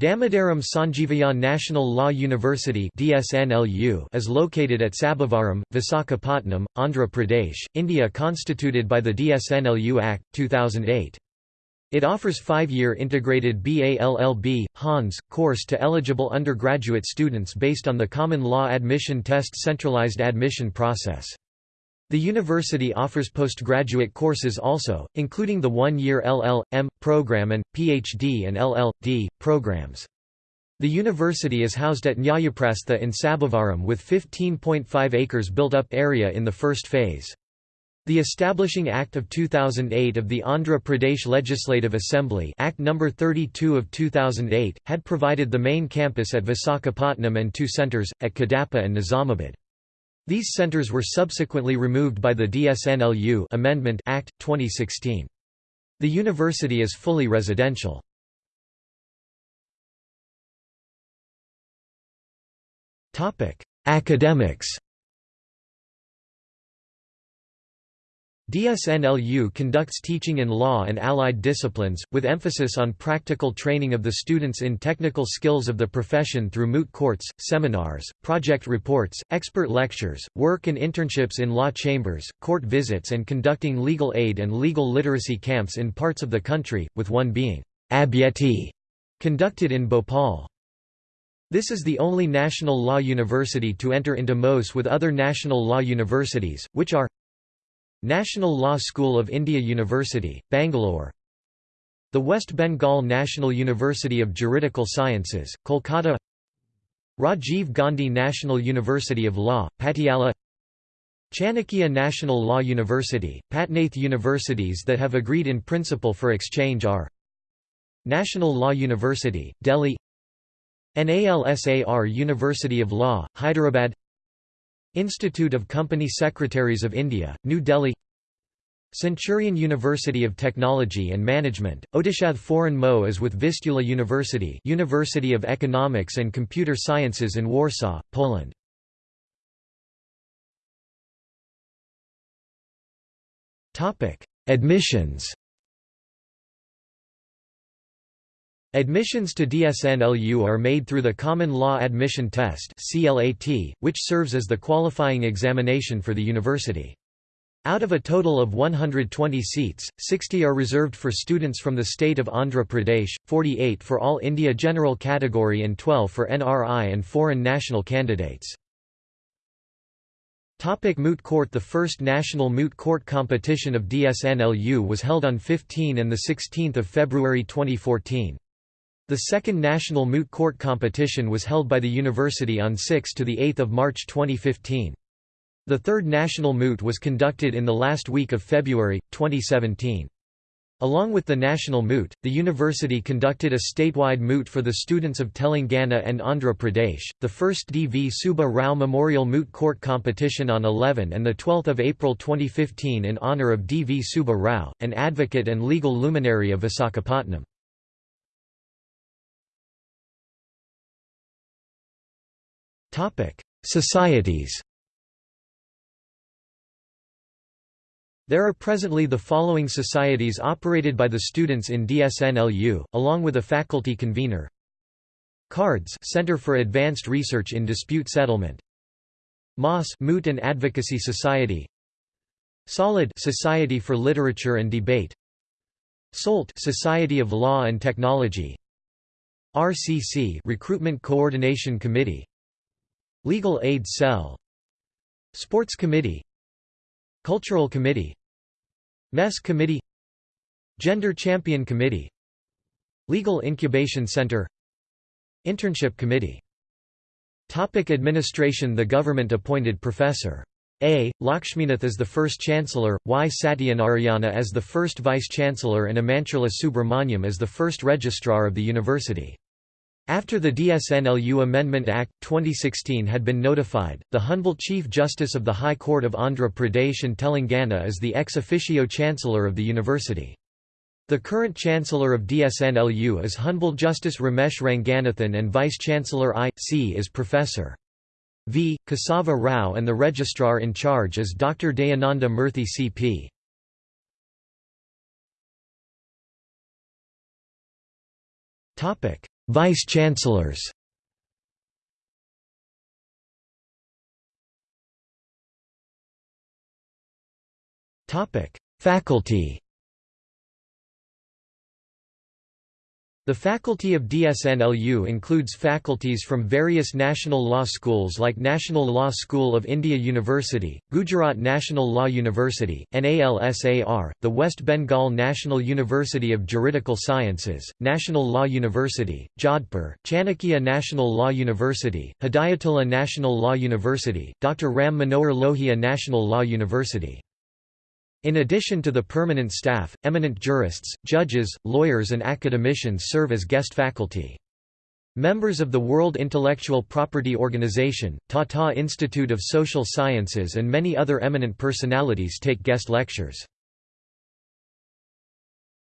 Damodaram Sanjeevayya National Law University is located at Sabavaram, Visakhapatnam, Andhra Pradesh, India constituted by the DSNLU Act 2008. It offers 5-year integrated BALLB Hons, course to eligible undergraduate students based on the Common Law Admission Test centralized admission process. The university offers postgraduate courses also, including the one-year LL.M. program and, PhD and LL.D. programs. The university is housed at Nyayaprastha in Sabavaram with 15.5 acres built-up area in the first phase. The Establishing Act of 2008 of the Andhra Pradesh Legislative Assembly Act No. 32 of 2008, had provided the main campus at Visakhapatnam and two centres, at Kadapa and Nizamabad. These centers were subsequently removed by the DSNLU Amendment Act 2016. The university is fully residential. Academics DSNLU conducts teaching in law and allied disciplines, with emphasis on practical training of the students in technical skills of the profession through moot courts, seminars, project reports, expert lectures, work and internships in law chambers, court visits and conducting legal aid and legal literacy camps in parts of the country, with one being Abhyeti, conducted in Bhopal. This is the only national law university to enter into MoUs with other national law universities, which are National Law School of India University, Bangalore. The West Bengal National University of Juridical Sciences, Kolkata. Rajiv Gandhi National University of Law, Patiala. Chanakya National Law University, Patnath universities that have agreed in principle for exchange are National Law University, Delhi. NALSAR University of Law, Hyderabad Institute of Company Secretaries of India, New Delhi Centurion University of Technology and Management, Odisha Foreign MoUs with Vistula University University of Economics and Computer Sciences in Warsaw, Poland. Admissions Admissions to DSNLU are made through the Common Law Admission Test which serves as the qualifying examination for the university. Out of a total of 120 seats, 60 are reserved for students from the state of Andhra Pradesh, 48 for all India General Category and 12 for NRI and foreign national candidates. Topic moot court The first national moot court competition of DSNLU was held on 15 and 16 February 2014. The second national moot court competition was held by the university on 6 to 8 March 2015. The third national moot was conducted in the last week of February, 2017. Along with the national moot, the university conducted a statewide moot for the students of Telangana and Andhra Pradesh, the first D. V. Subba Rao Memorial Moot Court competition on 11 and 12 April 2015 in honour of D. V. Subba Rao, an advocate and legal luminary of Visakhapatnam. Societies There are presently the following societies operated by the students in DSNLU, along with a faculty convener. CARDS Center for Advanced Research in Dispute Settlement. MOS Moot and Advocacy Society. SOLID Society for Literature and Debate. SOLT Society of Law and Technology. RCC Recruitment Coordination Committee. Legal Aid Cell Sports Committee Cultural Committee MES Committee Gender Champion Committee Legal Incubation Center Internship Committee Topic Administration The government-appointed Professor. A. Lakshminath as the first Chancellor, Y. Satyanarayana as the first Vice-Chancellor and Amanchula Subramaniam as the first Registrar of the University. After the DSNLU Amendment Act, 2016 had been notified, the Honorable Chief Justice of the High Court of Andhra Pradesh and Telangana is the ex officio Chancellor of the university. The current Chancellor of DSNLU is Honorable Justice Ramesh Ranganathan and Vice-Chancellor I.C. is Professor. V. Kesava Rao and the Registrar in charge is Dr. Dayananda Murthy C.P. Vice-chancellors Faculty The faculty of DSNLU includes faculties from various national law schools like National Law School of India University, Gujarat National Law University, NALSAR, the West Bengal National University of Juridical Sciences, National Law University, Jodhpur, Chanakya National Law University, Hidayatullah National Law University, Dr. Ram Manohar Lohia National Law University. In addition to the permanent staff, eminent jurists, judges, lawyers and academicians serve as guest faculty. Members of the World Intellectual Property Organization, Tata Institute of Social Sciences and many other eminent personalities take guest lectures.